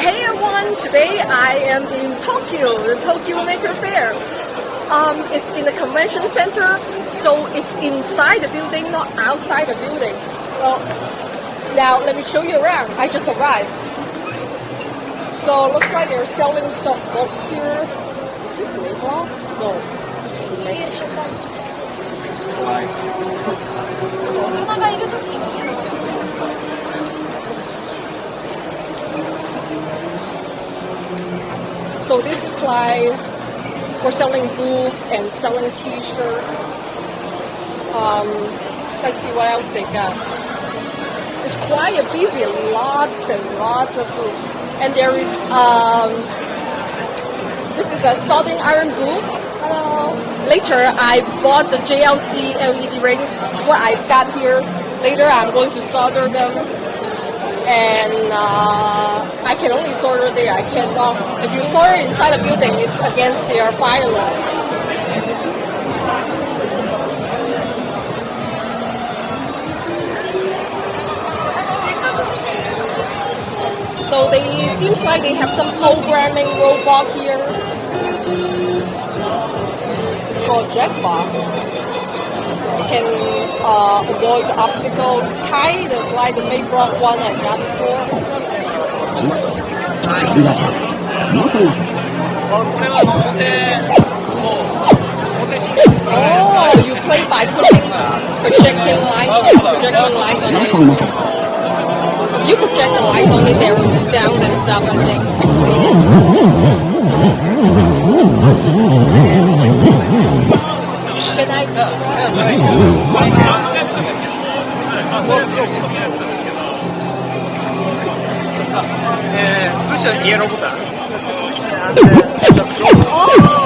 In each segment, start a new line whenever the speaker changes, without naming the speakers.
Hey everyone, today I am in Tokyo, the Tokyo Maker Faire. Um, it's in the convention center, so it's inside the building, not outside the building. Well, now let me show you around. I just arrived. So looks like they're selling some books here. Is this Mayblog? No, this is. So this is like for selling booth and selling t-shirt. Um, let's see what else they got. It's quite a busy, lots and lots of booth. And there is, um, this is a soldering iron booth. Hello. Later, I bought the JLC LED rings. What I've got here. Later, I'm going to solder them and uh, I can only solder there. I cannot. If you solder inside a building, it's against their fire law. So they seems like they have some programming robot here. It's called Jackbot. You can uh, avoid the obstacle. It's kind of like the main block one I got before. Oh, you play by putting projecting light, projecting light on it. You project the light on it, there will be sounds and stuff, I think. Can I try?
push the yellow button.
Interesting.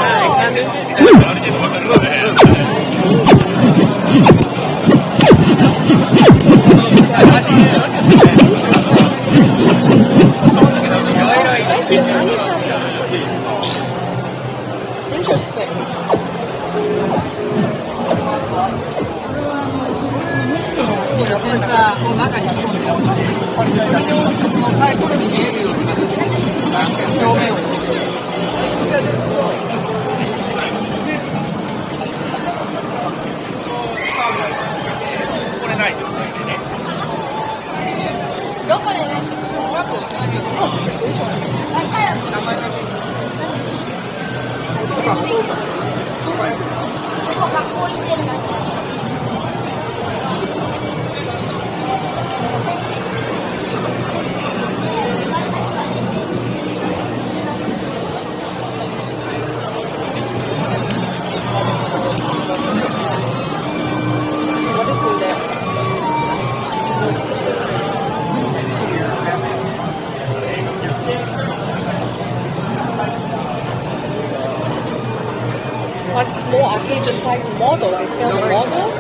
Arcade, just like model. They sell the model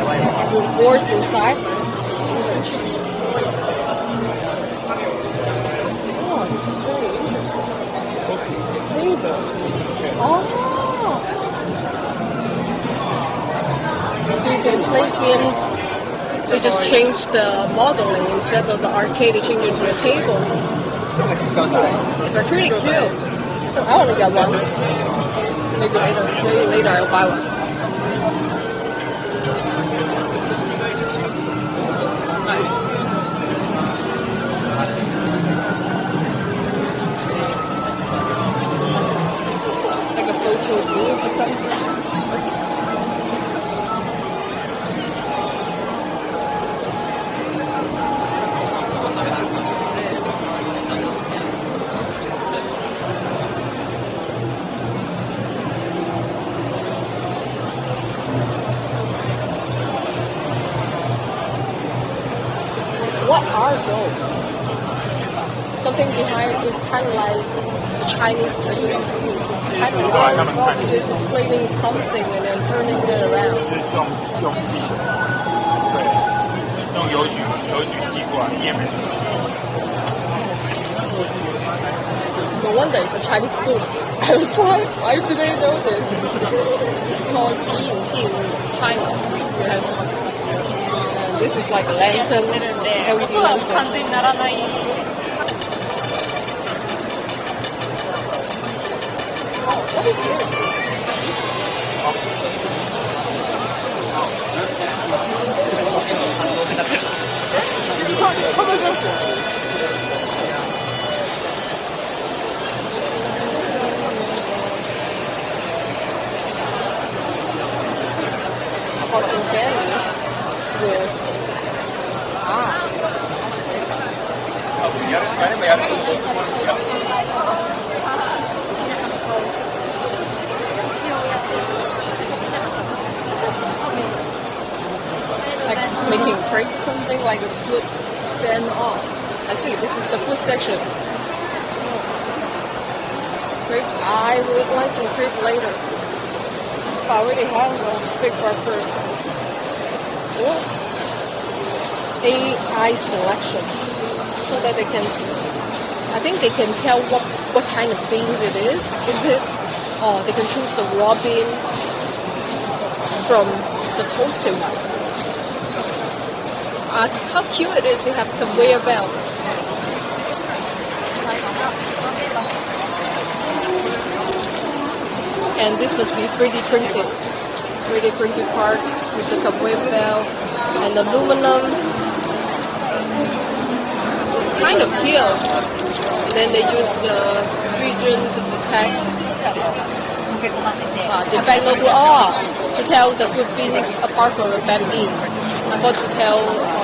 with boards inside. Oh, this is very interesting. Table. Oh. So you can. They just change the modeling instead of the arcade. They change it to a table. They're pretty cute. I want to get one. Maybe later. Maybe later I'll buy one. What are those? Something behind is kind of like a Chinese dream suit. It's kind of like they're displaying something and then turning it around.
用用自己的，对，用邮局邮局寄过来，EMS。
No wonder it's a Chinese booth. I was like, why did I know this? It's called Jin China. And this is like a lantern, LED lantern. すごい! Fruit stand off. I see this is the fruit section. Crepes I would like some crepe later. If I already have a big breakfast. Oh. AI selection. So that they can I think they can tell what what kind of beans it is. Is it oh they can choose the raw bean from the toasted one. Uh, how cute it is to have conveyor belt. And this must be 3D printed. 3D printed parts with the conveyor belt and aluminum. It's kind of peeled. And then they use the region to detect uh, defect noble oh, to tell the good beans apart from the bad beans. I thought to tell uh,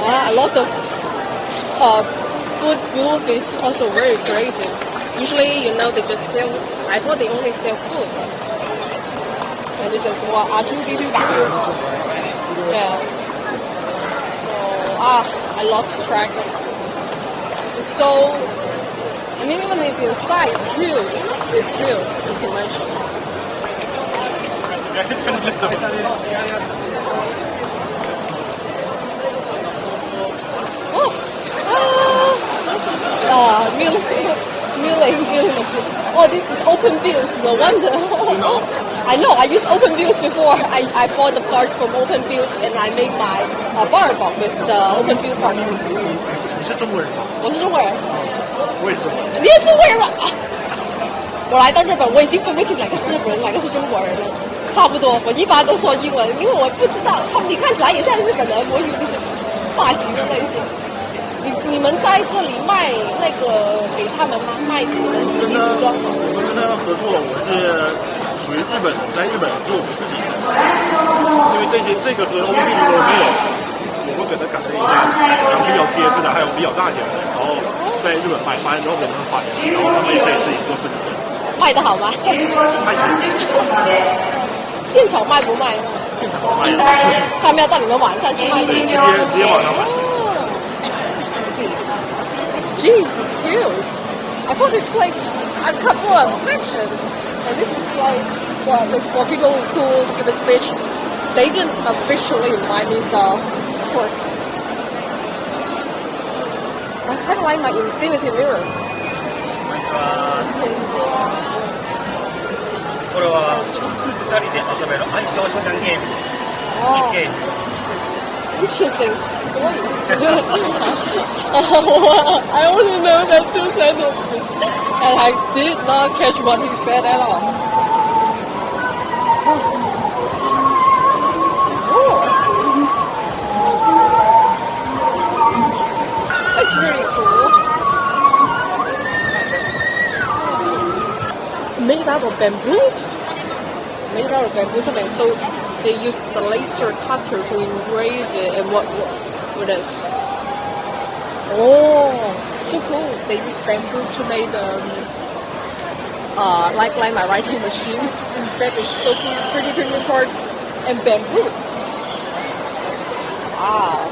Ah, a lot of uh, food booth is also very creative. Usually, you know, they just sell. I thought they only sell food. And this is what R2D2 food. Yeah. So ah, I lost track. It's so. I mean, even it's inside, it's huge. It's huge. This convention. Ah! Ah, milling, milling, milling machine. Oh, this is open views. No wonder. I know. I used open views before. I, I bought the parts from open views and I made my uh, bar bomb with the open view parts.
你是中国人吗？
我是中国人，
我也是。
你也中国人啊！我来到日本，我已经分不清哪个是日本人，哪个是中国人了。差不多，我一般都说英文，因为我不知道他们，你看起来也像日本人，我以为是发型的那些。 你你们在这里卖那个给他们吗？卖你们自己组装吗？
我们跟他们合作了，我们是属于日本，在日本做我们自己的，因为这些这个和欧弟如果没有，我们给他改了一下，然后比较结实的，还有比较大型的，然后在日本卖，卖完之后给他们发，然后他们也可以自己做自己的，
卖的好吗？
还行，
现场卖不卖呢？
现场卖的，
他们要到你们网站去卖的。
直接直接网上买。
Jeez, it's huge. I thought it's like a couple of sections. And this is like, well, this for people who give a speech. They didn't officially invite me, so of course. I kind of like my infinity mirror.
こんにちは。これは二人で遊べる相性手段ゲーム。
Oh,
ゲーム。
interesting story. oh, I only know that two sentences. And I did not catch what he said at all. Oh. It's really cool. Made out of bamboo? Made out of bamboo something. So they use the laser cutter to engrave it and what what, what else? Oh, so cool. They use bamboo to make um, uh, like like my writing machine. Instead, it's so cool. It's pretty printing parts and bamboo. Wow.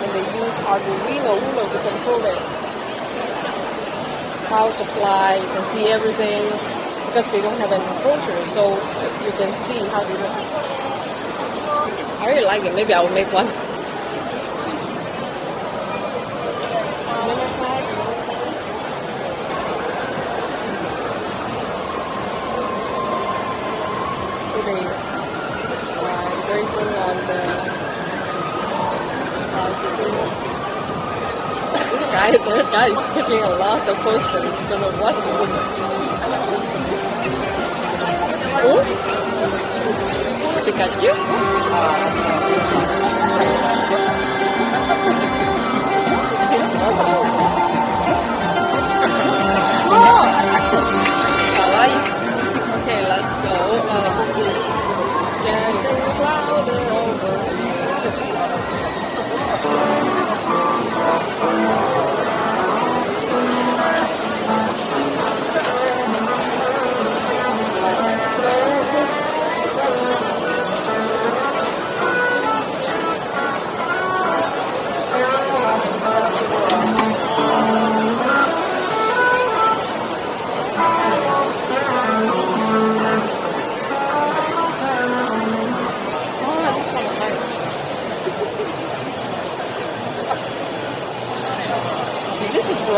And they use Arduino Uno to control it. Power supply, you can see everything because they don't have any culture, so you can see how they look. I really like it. Maybe I will make one. So they are drinking on the uh. This guy, this guy is taking a lot of posters. He's gonna watch the Oh? Pikachu? It's. Kawaii. Okay, let's go. Um,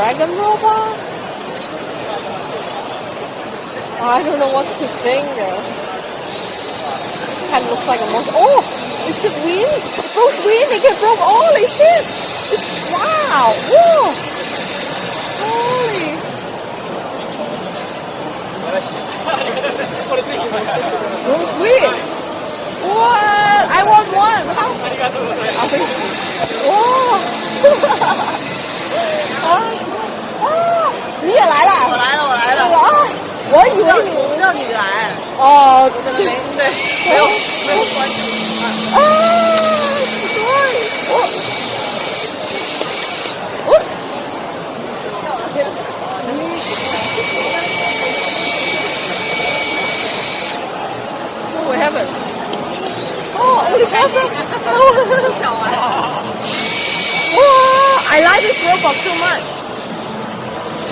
dragon robot? I don't know what to think. Kind of looks like a monster. Oh, it's the wind. It broke wind. It broke. Holy shit! It's wow. Whoa. Holy. Broke wind. What? I want one. How? Oh.
我
以为你
我让你来，
哦，
对
对
对，没有没有关系。
啊，对，我我 Oh, we haven't. Oh, only person. Oh,
小玩，
Wow, I like this robot so much.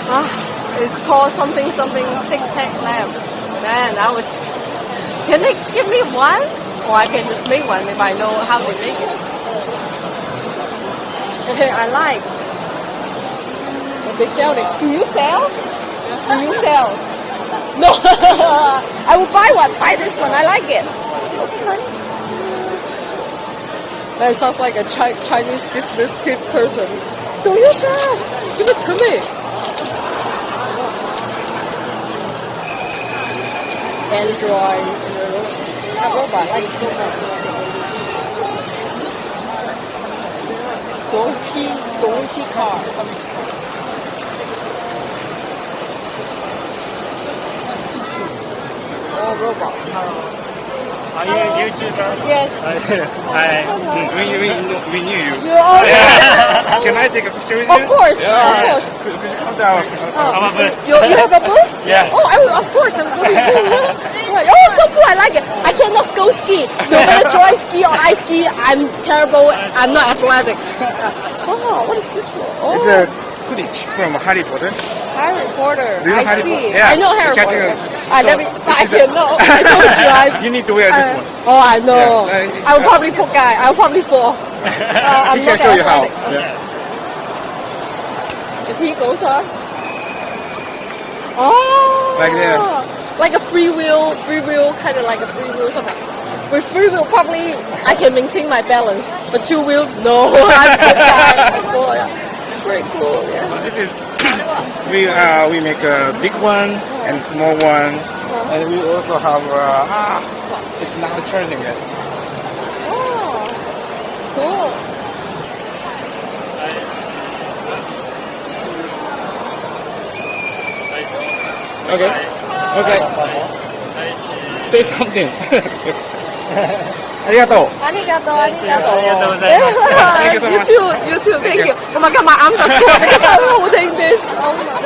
Ah, it's called something something Tic Tac Lamp. Man, I was. Can they give me one? Or I can just make one if I know how they make it. Okay, I like. But they sell it. Do you sell? Do you sell? No. I will buy one. Buy this one. I like it. That sounds like a Chi- Chinese business pe- person. Do you sell? Give it to me. Android. That robot, I like so much. Donkey, donkey car. Oh, robot.
Are you a YouTuber?
Yes.
Hi. We, we, we knew you.
You are.
Can I take a picture with you?
Of course,
Yeah,
of
alright.
course.
Could, could you come down?
Oh,
Our booth.
You, you have a booth?
Yeah.
Oh, I will, of course, I'm going to. Oh, so cool, I like it. I cannot go ski. No matter dry ski or ice ski, I'm terrible. I'm not athletic. Oh, what is this for? Oh,
It's a Quidditch from Harry Potter.
Harry Potter.
Do you know
I
Harry
see.
Potter? Yeah.
I know Harry Potter.
a-
I
so,
never, I
it's a-
cannot. I don't drive.
You need to wear this
Uh,
one.
Oh, I know.
Yeah, uh,
I will probably fall. Guy, I will probably fall. Uh, I'm
He
not
can show you how.
athletic.
Yeah.
If he goes on. Oh.
Like this.
Like a free wheel, free wheel, kind of like a free wheel something. With free wheel, probably I can maintain my balance. But two wheel, no. I'm a guy. Yeah. Very cool. Yes.
So this is we uh, we make a big one and small one, and we also have uh, ah, it's not charging yet.
Oh. Cool.
Okay, okay. Say something. ありがとう。
Arigato, arigato.
ありがとうございます
Thank you so
you
much.
too, you too. Thank you. Oh my god, my arms are sore because I'm holding this. Oh my god.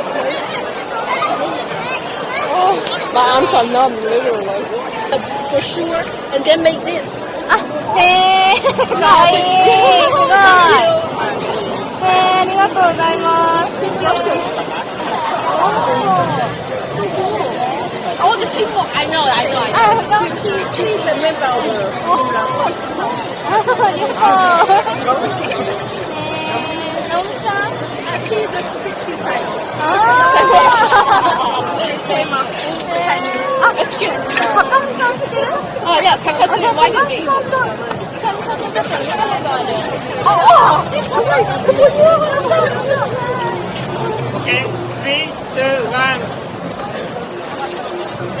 Oh, my arms are numb, literally. For sure, and then make this. Ah,
へー、かわいい、すごい。へー、ありがとうございます。
the chief. I know, I know. I know.
Oh, she,
she, she's a member of the.
Oh, oh. oh. Um,
She's a 65.
Oh.
famous Chinese. Ah, excuse. 가까운사람이세요? 아,
야, 가까운사 why did you? 어, 어. 오늘
그거 유명한 거.
Okay, three, two, one.
里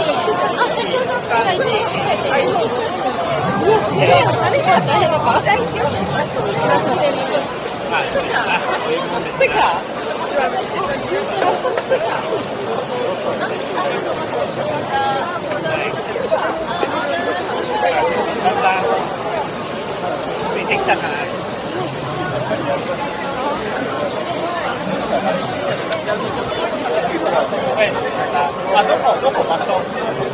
どこ、どこ場所？